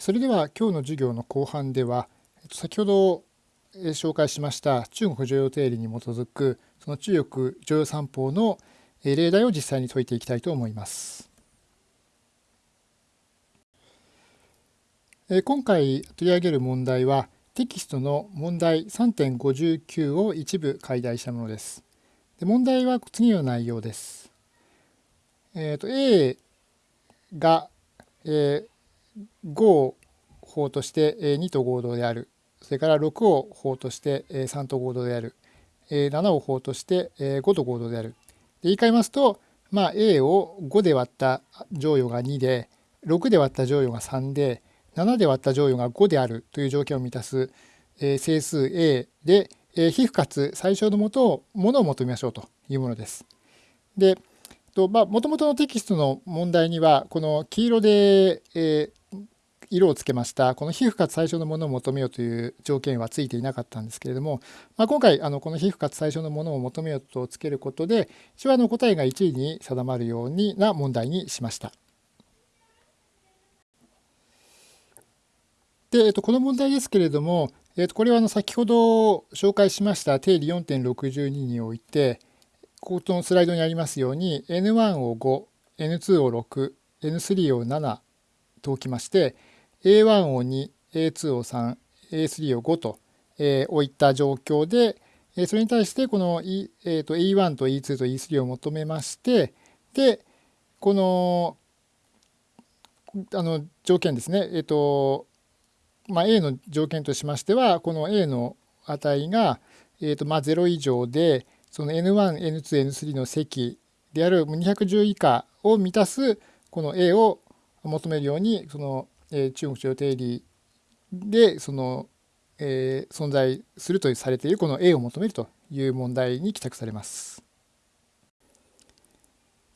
それでは今日の授業の後半では先ほど紹介しました中国常用定理に基づくその中国常用三法の例題を実際に解いていきたいと思います。今回取り上げる問題はテキストの問題3.59を一部解題したものです。で問題は次の内容です。えーと、A が、えー、5を法として2と合同である。それから6を法として3と合同である。7を法として5と合同である。で言い換えますと、まあ、A を5で割った乗与が2で、6で割った乗与が3で、7で割った乗与が5であるという条件を満たす整数 A で皮膚かつ最小のもとをものを求めましょうというものです。でもともとのテキストの問題にはこの黄色で、えー、色をつけましたこの皮膚かつ最小のものを求めようという条件はついていなかったんですけれども、まあ、今回あのこの皮膚かつ最小のものを求めようとつけることで一応あの答えが1位に定まるようにな問題にしました。で、えっと、この問題ですけれども、えっと、これはあの先ほど紹介しました定理4.62において、ここのスライドにありますように N1 を5、N2 を6、N3 を7と置きまして、A1 を2、A2 を3、A3 を5と、えー、置いた状況で、えー、それに対してこの、E えー、と E1 と E2 と E3 を求めまして、で、このあの条件ですね、え、ー、と、まあ、A の条件としましてはこの A の値が、えーとまあ、0以上でその N1、N2、N3 の積である210以下を満たすこの A を求めるようにその、えー、中国徴定理でその、えー、存在するとされているこの A を求めるという問題に帰宅されます。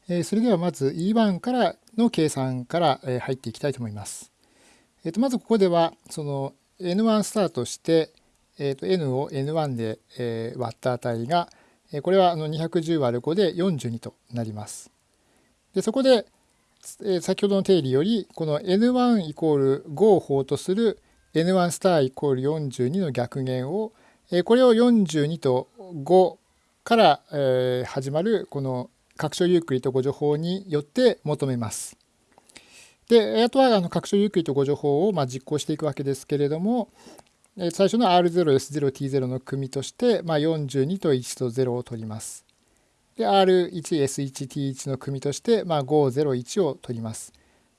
えー、それではまず E1 からの計算から入っていきたいと思います。えー、とまずここではその n1 スタートして、えー、と n を n1 で、えー、割った値が、これはあの210割る5で42となります。でそこで、え、先ほどの定理よりこの n1 イコール5を法とする n1 スターイコール42の逆減を、え、これを42と5から、え、始まるこの拡張ユークリッド誤助法によって求めます。であとはあの拡張ゆっくりとご情報をま実行していくわけですけれども最初の R0S0T0 の組として、まあ42と1と0を取ります。で R1S1T1 の組として、まあ501を取ります。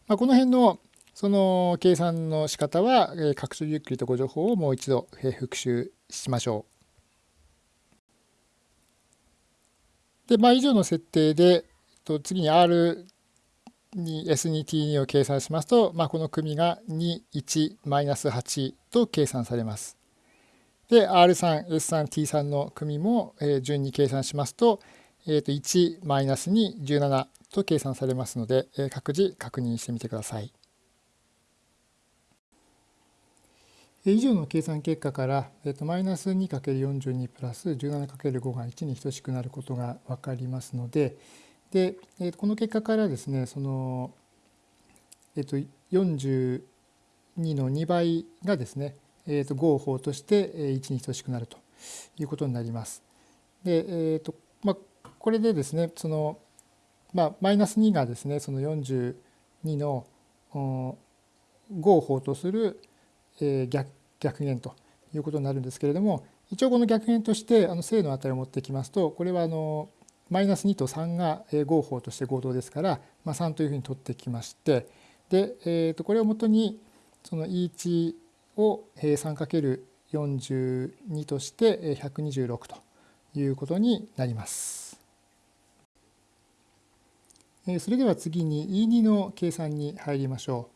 まあ、この辺のその計算の仕方は拡張ゆっくりとご情報をもう一度復習しましょう。で、まあ、以上の設定でと次に R に S2T2 を計算しますと、まあ、この組が21-8と計算されます。で R3、S3、T3 の組も、え順に計算しますと,、えー、と1-2、17と計算されますので、え各自確認してみてください。以上の計算結果から、えー、とマイナス 2×42 プラス 17×5 が1に等しくなることが分かりますので、で、え、この結果からですねその、えー、と42の2倍がですね、えー、と5を法として1に等しくなるということになります。で、えーとまあ、これでですねその、まあ、マイナス2がですねその42の5を法とする逆逆減ということになるんですけれども一応この逆減としてあの正の値を持ってきますとこれはあのマイナス2と3が合法として合同ですから、まあ、3というふうに取ってきましてで、えー、とこれをもとにその E1 を 3×42 として126ということになります。それでは次に E2 の計算に入りましょ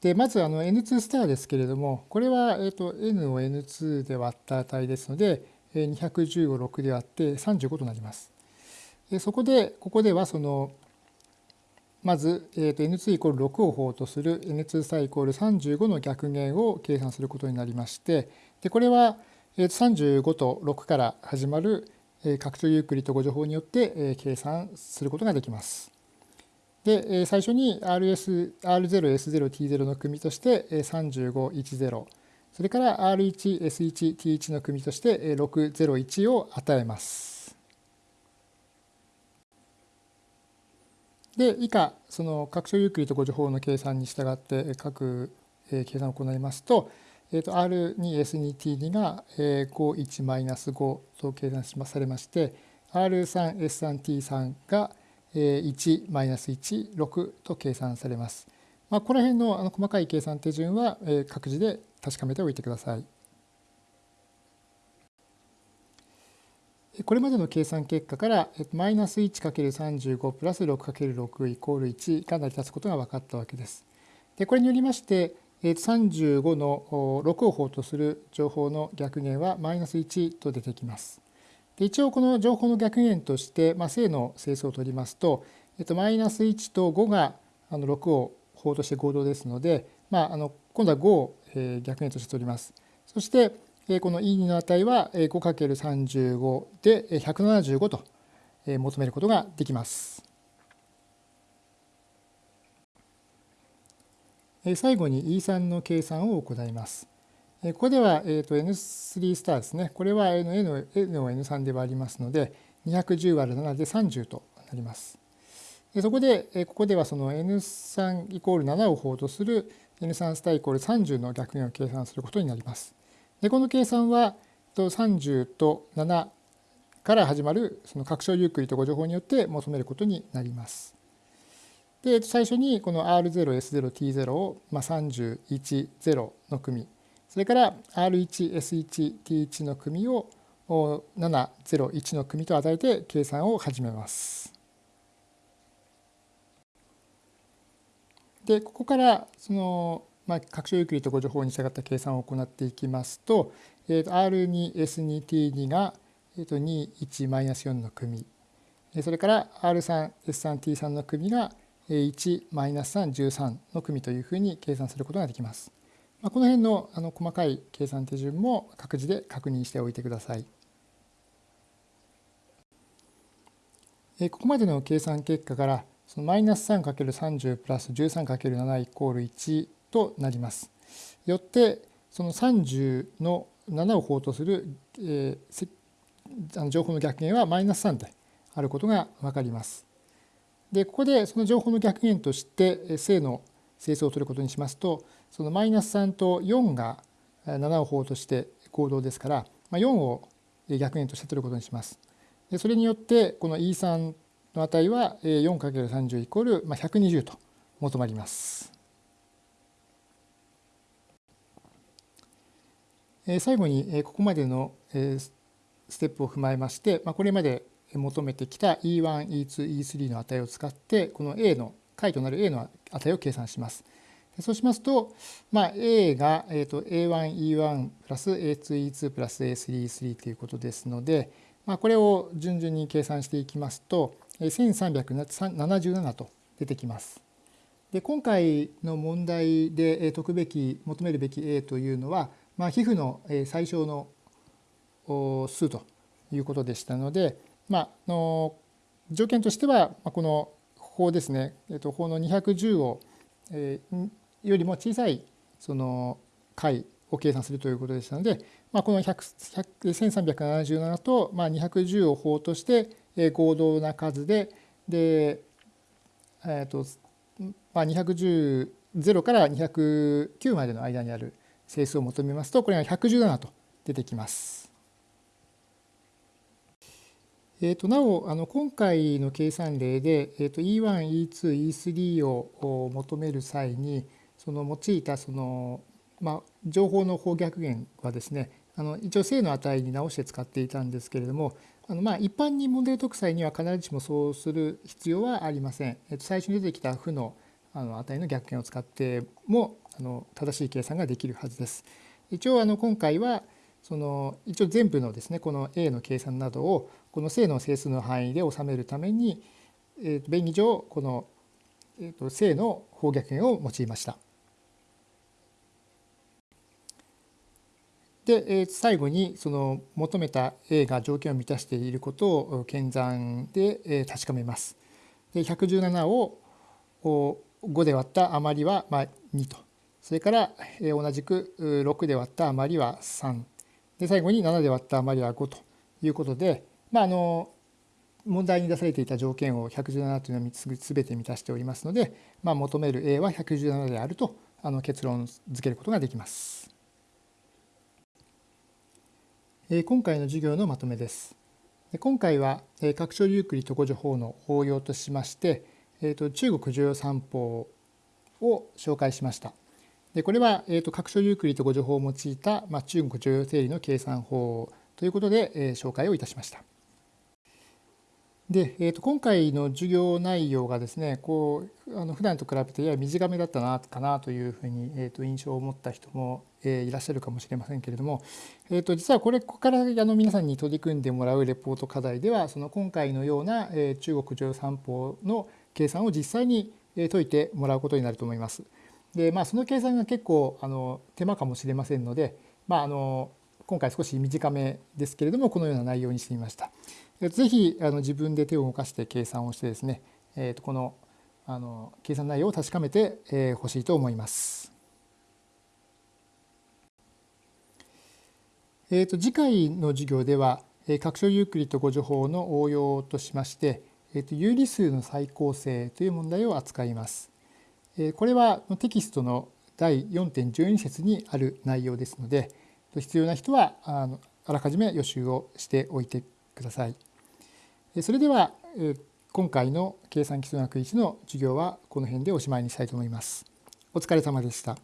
う。でまずあの N2 スターですけれどもこれは、え、と N を N2 で割った値ですので210を6で割って35となります。そこでここではそのまず、えー、と n2 イコール6を法とする n2 スターイコール35の逆減を計算することになりましてでこれは35と6から始まる拡張ユークリッド誤助法によって計算することができます。で、最初に RS R0、S0、T0 の組として35、10それから R1、S1、T1 の組として601を与えます。で以下その拡張ユークリッド誤助法の計算に従って各計算を行いますと,、えー、と R2S2T2 が51-5と計算されまして R3S3T3 が1-1、6と計算されます。まあ、この辺のあの細かい計算手順は各自で確かめておいてください。これまでの計算結果からマイナス 1×35 プラス 6×6 イコール1が成り立つことが分かったわけです。でこれによりまして35の6を法とする情報の逆減はマイナス1と出てきます。で一応この情報の逆減として、まあ、正の整数を取りますと、マイナス1と5があの6を法として合同ですので、まあ、あの今度は5を逆減として取ります。そしてこの E2 の値は 5×35 で175と求めることができます。最後に E3 の計算を行います。ここでは N3 スターですね。これは N を N3 で割りますので210割る7で30となります。そこでここではその N3 イコール7を法とする N3 スターイコール30の逆減を計算することになります。でこの計算は30と7から始まるその拡張ユークリッド誤情報によって求めることになります。で最初にこの R0、S0、T0 を、まあ、31、0の組それから R1、S1、T1 の組を7、0、1の組と与えて計算を始めます。でここからその、まあ、拡張ユークリッド誤助法に従った計算を行っていきますと,、えー、と R2S2T2 が、えー、と21-4の組それから R3S3T3 の組が1-313の組というふうに計算することができます。まあ、この辺のあの細かい計算手順も各自で確認しておいてください。ここまでの計算結果からそのマイナス 3×30 プラス 13×7 イコール1となります。よってその30の7を法とする、えー、あの情報の逆減はマイナス3であることが分かります。でここでその情報の逆減として正の整数を取ることにしますとそのマイナス3と4が7を法として行動ですから、まあ、4を逆減として取ることにします。でそれによってこの E3 の値は 4×30 イコール120と求まります。最後にここまでのステップを踏まえましてこれまで求めてきた E1、E2、E3 の値を使ってこの A の解となる A の値を計算します。そうしますと、まあ、A が、えー、と A1、E1 プラス A2、E2 プラス A3、E3 ということですので、まあ、これを順々に計算していきますと、1377と出てきます。で今回の問題で解くべき求めるべき A というのは、まあ、皮膚の最小の数ということでしたので、まあ、の条件としてはこの法ですね、えっと、法の210を、えー、よりも小さいその解を計算するということでしたので、まあ、この1377と、まあ、210を法として合同な数で、で、え、ー、と、まあ、210、0から209までの間にある整数を求めますと、これが117と出てきます。えー、となおあの今回の計算例で、えー、と E1、E2、E3 を求める際にその用いたその、まあ、情報の方逆減はですねあの一応正の値に直して使っていたんですけれどもあのまあ一般にモデル特際には必ずしもそうする必要はありません。えっと、最初に出てきた負のあの値の逆減を使ってもあの正しい計算ができるはずです。一応あの今回はその一応全部のですねこの A の計算などをこの正の整数の範囲で収めるために、えー、と便宜上この、えー、と正の方逆減を用いました。で最後にその求めた A が条件を満たしていることを検算で確かめます。で117を5で割った余りはまあ2とそれから同じく6で割った余りは3で最後に7で割った余りは5ということで、まあ、あの問題に出されていた条件を117というのは全て満たしておりますので、まあ、求める A は117であるとあの結論付けることができます。今回の授業のまとめです。今回は拡張ユークリッド語助法の応用としまして、中国重要三法を紹介しました。でこれは、えー、と拡張ユークリッド語助法を用いた、まあ、中国重要定理の計算法ということで、えー、紹介をいたしました。で、えー、と今回の授業内容がですねこうあの普段と比べてやや短めだったなかなというふうに、えー、と印象を持った人も、えー、いらっしゃるかもしれませんけれども、えー、と実はこれここからあの皆さんに取り組んでもらうレポート課題ではその今回のような、えー、中国上三法の計算を実際に解いてもらうことになると思います。でまあその計算が結構あの手間かもしれませんので、まあ、あの今回少し短めですけれどもこのような内容にしてみました。ぜひあの自分で手を動かして計算をしてですね、えー、とこのあの計算内容を確かめてほ、えー、しいと思います。えー、と次回の授業では拡張ユークリッド語助法の応用としまして、えー、と有理数の再構成という問題を扱います。これはテキストの第4.12節にある内容ですので必要な人はあらかじめ予習をしておいてください。それでは今回の計算基礎学1の授業はこの辺でおしまいにしたいと思います。お疲れ様でした。